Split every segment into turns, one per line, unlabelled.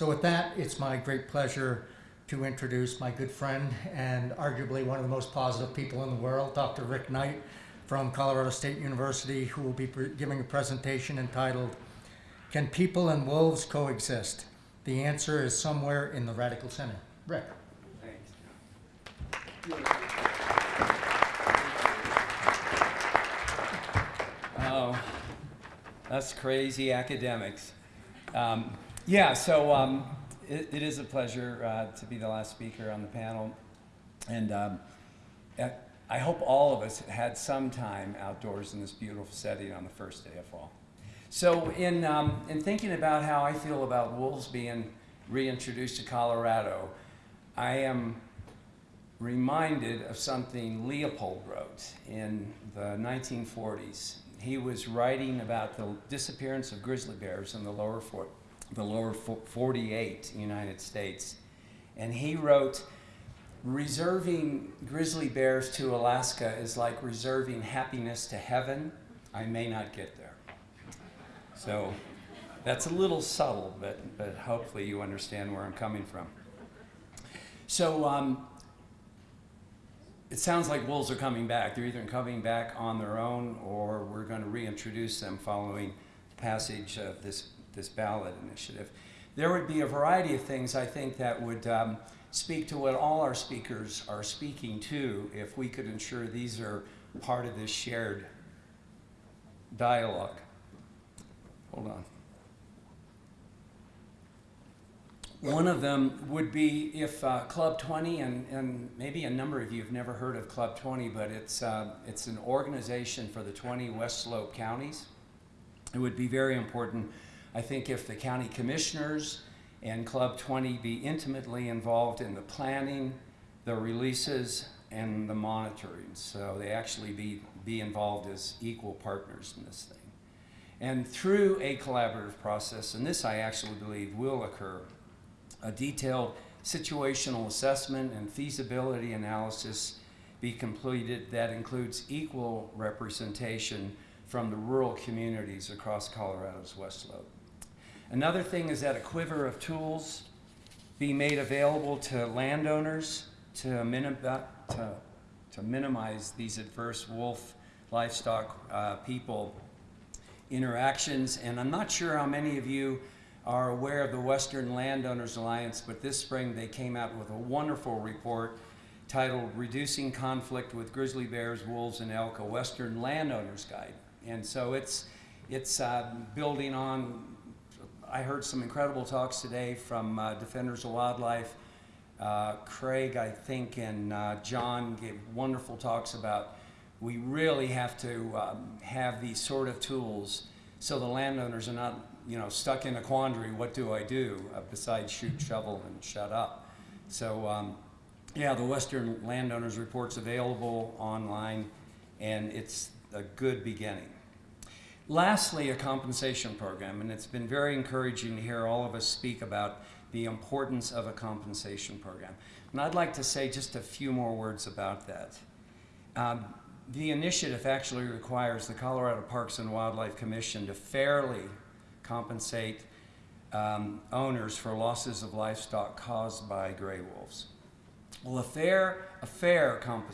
So with that, it's my great pleasure to introduce my good friend and arguably one of the most positive people in the world, Dr. Rick Knight from Colorado State University, who will be giving a presentation entitled, Can People and Wolves Coexist? The answer is somewhere in the radical center. Rick.
Thanks. Oh, that's crazy academics. Um, yeah, so um, it, it is a pleasure uh, to be the last speaker on the panel. And um, I hope all of us had some time outdoors in this beautiful setting on the first day of fall. So in, um, in thinking about how I feel about wolves being reintroduced to Colorado, I am reminded of something Leopold wrote in the 1940s. He was writing about the disappearance of grizzly bears in the lower, for, the lower 48 United States. And he wrote, reserving grizzly bears to Alaska is like reserving happiness to heaven. I may not get there. So that's a little subtle, but, but hopefully you understand where I'm coming from. So um, it sounds like wolves are coming back. They're either coming back on their own or we're going to reintroduce them following the passage of this, this ballot initiative. There would be a variety of things I think that would um, speak to what all our speakers are speaking to if we could ensure these are part of this shared dialogue. Hold on. One of them would be if uh, Club 20, and, and maybe a number of you have never heard of Club 20, but it's, uh, it's an organization for the 20 West Slope counties. It would be very important, I think, if the county commissioners and Club 20 be intimately involved in the planning, the releases, and the monitoring. So they actually be, be involved as equal partners in this thing. And through a collaborative process, and this I actually believe will occur, a detailed situational assessment and feasibility analysis be completed that includes equal representation from the rural communities across Colorado's West Slope. Another thing is that a quiver of tools be made available to landowners to, minim to, to minimize these adverse wolf livestock uh, people interactions. And I'm not sure how many of you are aware of the Western Landowners Alliance, but this spring they came out with a wonderful report titled Reducing Conflict with Grizzly Bears, Wolves, and Elk, a Western Landowner's Guide. And so it's, it's uh, building on, I heard some incredible talks today from uh, Defenders of Wildlife. Uh, Craig, I think, and uh, John gave wonderful talks about we really have to um, have these sort of tools so the landowners are not you know, stuck in a quandary, what do I do uh, besides shoot, shovel, and shut up? So um, yeah, the Western Landowners Report's available online, and it's a good beginning. Lastly, a compensation program, and it's been very encouraging to hear all of us speak about the importance of a compensation program. And I'd like to say just a few more words about that. Um, the initiative actually requires the Colorado Parks and Wildlife Commission to fairly compensate um, owners for losses of livestock caused by gray wolves. Well, a fair, a fair comp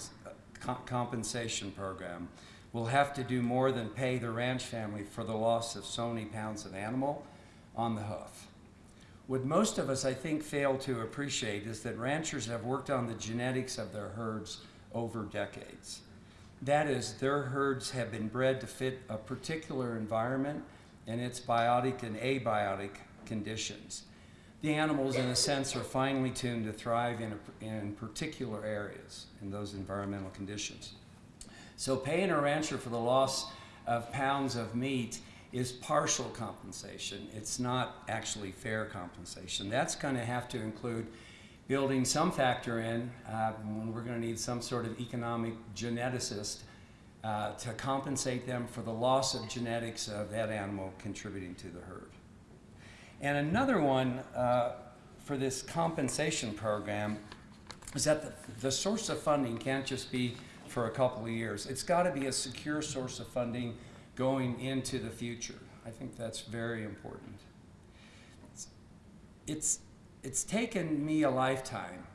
compensation program will have to do more than pay the ranch family for the loss of so many pounds of animal on the hoof. What most of us, I think, fail to appreciate is that ranchers have worked on the genetics of their herds over decades. That is, their herds have been bred to fit a particular environment and its biotic and abiotic conditions. The animals, in a sense, are finely tuned to thrive in, a, in particular areas in those environmental conditions. So paying a rancher for the loss of pounds of meat is partial compensation. It's not actually fair compensation. That's going to have to include building some factor in uh, when we're going to need some sort of economic geneticist uh, to compensate them for the loss of genetics of that animal contributing to the herd. And another one uh, for this compensation program is that the, the source of funding can't just be for a couple of years. It's got to be a secure source of funding going into the future. I think that's very important. it's it's taken me a lifetime.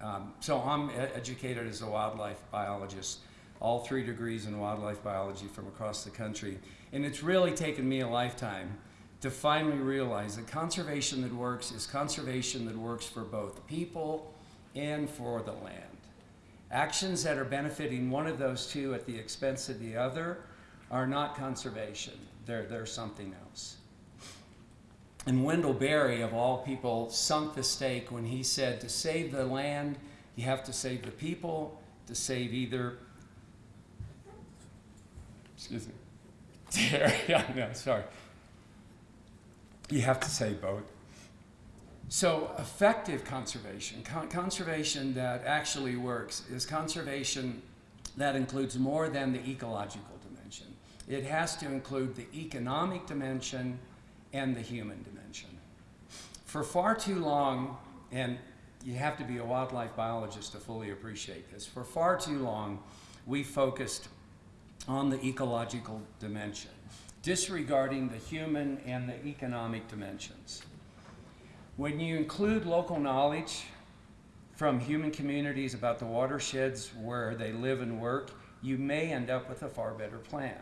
Um, so I'm educated as a wildlife biologist, all three degrees in wildlife biology from across the country, and it's really taken me a lifetime to finally realize that conservation that works is conservation that works for both people and for the land. Actions that are benefiting one of those two at the expense of the other are not conservation. They're, they're something else. And Wendell Berry, of all people, sunk the stake when he said to save the land, you have to save the people, to save either. Excuse me. yeah, no, sorry. You have to save both. So, effective conservation, con- conservation that actually works, is conservation that includes more than the ecological dimension. It has to include the economic dimension and the human dimension. For far too long, and you have to be a wildlife biologist to fully appreciate this, for far too long, we focused on the ecological dimension, disregarding the human and the economic dimensions. When you include local knowledge from human communities about the watersheds where they live and work, you may end up with a far better plan.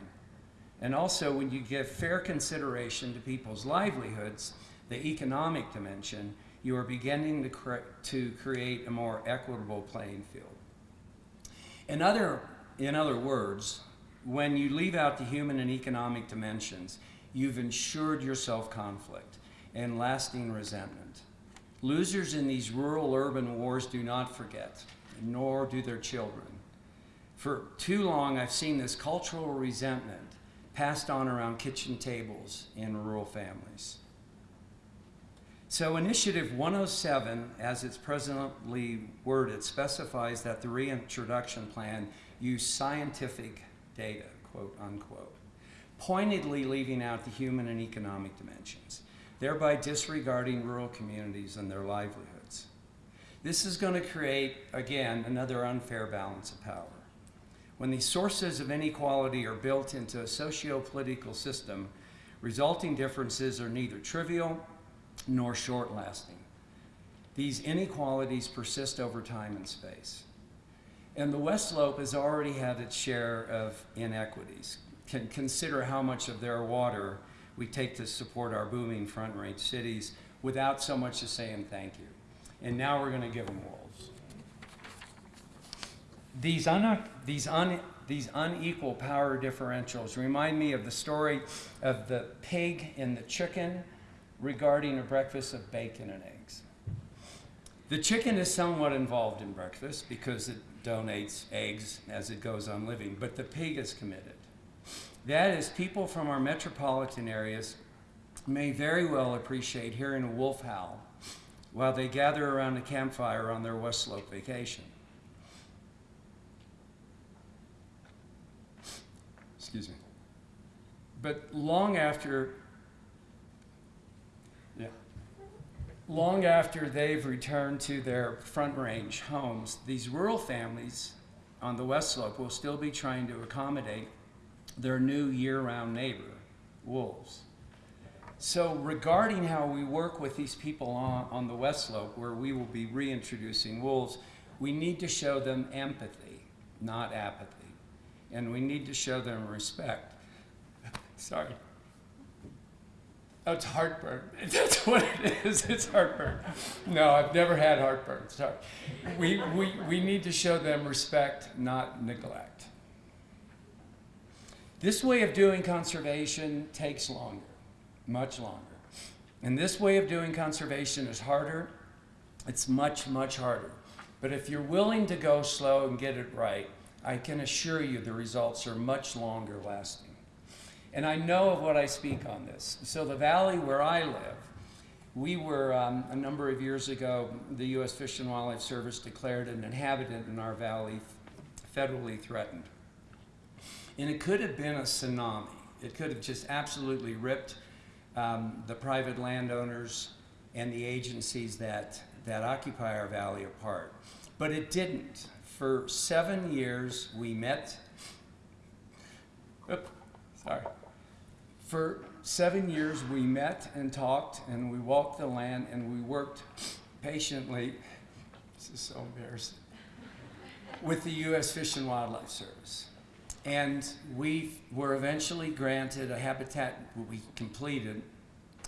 And also, when you give fair consideration to people's livelihoods, the economic dimension, you are beginning to, cre- to create a more equitable playing field. In other, in other words, when you leave out the human and economic dimensions, you've ensured yourself conflict and lasting resentment. Losers in these rural urban wars do not forget, nor do their children. For too long, I've seen this cultural resentment passed on around kitchen tables in rural families. So, Initiative 107, as it's presently worded, specifies that the reintroduction plan use scientific data, quote unquote, pointedly leaving out the human and economic dimensions, thereby disregarding rural communities and their livelihoods. This is going to create, again, another unfair balance of power. When these sources of inequality are built into a socio political system, resulting differences are neither trivial nor short lasting. These inequalities persist over time and space. And the West Slope has already had its share of inequities. Can consider how much of their water we take to support our booming front range cities without so much as saying thank you. And now we're going to give them wolves. These, un- these, un- these unequal power differentials remind me of the story of the pig and the chicken regarding a breakfast of bacon and eggs. The chicken is somewhat involved in breakfast because it donates eggs as it goes on living, but the pig is committed. That is, people from our metropolitan areas may very well appreciate hearing a wolf howl while they gather around a campfire on their West Slope vacation. Excuse me. But long after, yeah, long after they've returned to their front range homes, these rural families on the West Slope will still be trying to accommodate their new year round neighbor, wolves. So, regarding how we work with these people on, on the West Slope, where we will be reintroducing wolves, we need to show them empathy, not apathy. And we need to show them respect. Sorry. Oh, it's heartburn. That's what it is. It's heartburn. No, I've never had heartburn. Sorry. We, we, we need to show them respect, not neglect. This way of doing conservation takes longer, much longer. And this way of doing conservation is harder. It's much, much harder. But if you're willing to go slow and get it right, I can assure you the results are much longer lasting. And I know of what I speak on this. So, the valley where I live, we were um, a number of years ago, the U.S. Fish and Wildlife Service declared an inhabitant in our valley federally threatened. And it could have been a tsunami. It could have just absolutely ripped um, the private landowners and the agencies that, that occupy our valley apart. But it didn't. For seven years, we met. Oop, sorry. For seven years, we met and talked, and we walked the land, and we worked patiently. This is so embarrassing. With the U.S. Fish and Wildlife Service. And we were eventually granted a habitat, we completed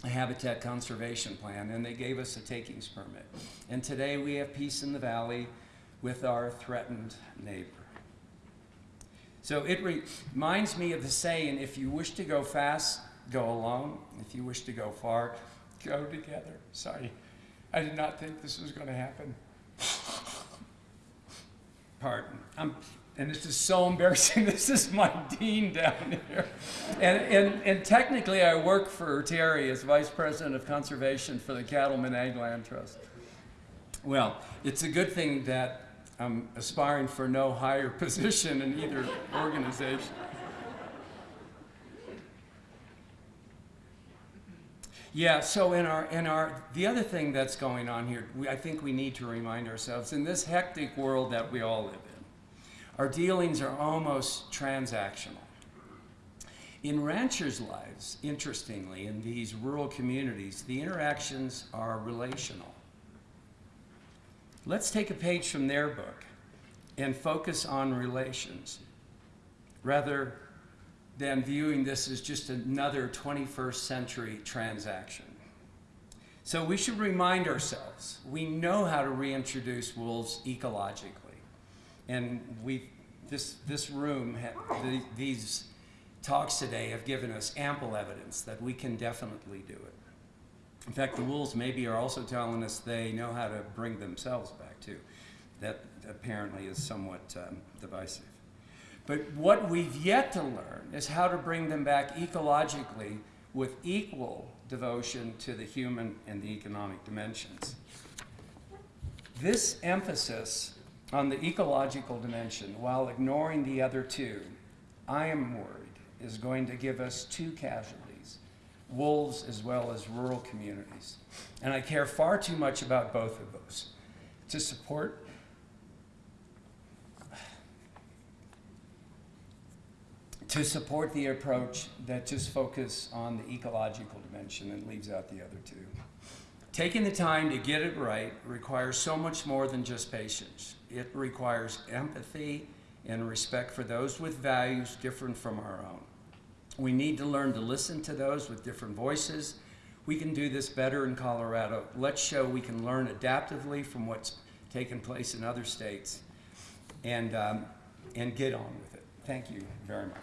a habitat conservation plan, and they gave us a takings permit. And today we have peace in the valley with our threatened neighbor. So it re- reminds me of the saying if you wish to go fast, go alone. If you wish to go far, go together. Sorry, I did not think this was going to happen. Pardon. I'm, and this is so embarrassing. This is my dean down here. And, and, and technically, I work for Terry as Vice President of Conservation for the Cattleman Ag Land Trust. Well, it's a good thing that I'm aspiring for no higher position in either organization. Yeah, so in our, in our, the other thing that's going on here, we, I think we need to remind ourselves in this hectic world that we all live in, our dealings are almost transactional. In ranchers' lives, interestingly, in these rural communities, the interactions are relational. Let's take a page from their book and focus on relations rather than viewing this as just another 21st century transaction. So we should remind ourselves we know how to reintroduce wolves ecologically. And we, this, this room, the, these talks today have given us ample evidence that we can definitely do it. In fact, the wolves maybe are also telling us they know how to bring themselves back too. That apparently is somewhat um, divisive. But what we've yet to learn is how to bring them back ecologically with equal devotion to the human and the economic dimensions. This emphasis on the ecological dimension while ignoring the other two, I am worried, is going to give us two casualties wolves as well as rural communities. And I care far too much about both of those to support to support the approach that just focus on the ecological dimension and leaves out the other two. Taking the time to get it right requires so much more than just patience. It requires empathy and respect for those with values different from our own. We need to learn to listen to those with different voices. We can do this better in Colorado. Let's show we can learn adaptively from what's taken place in other states and, um, and get on with it. Thank you very much.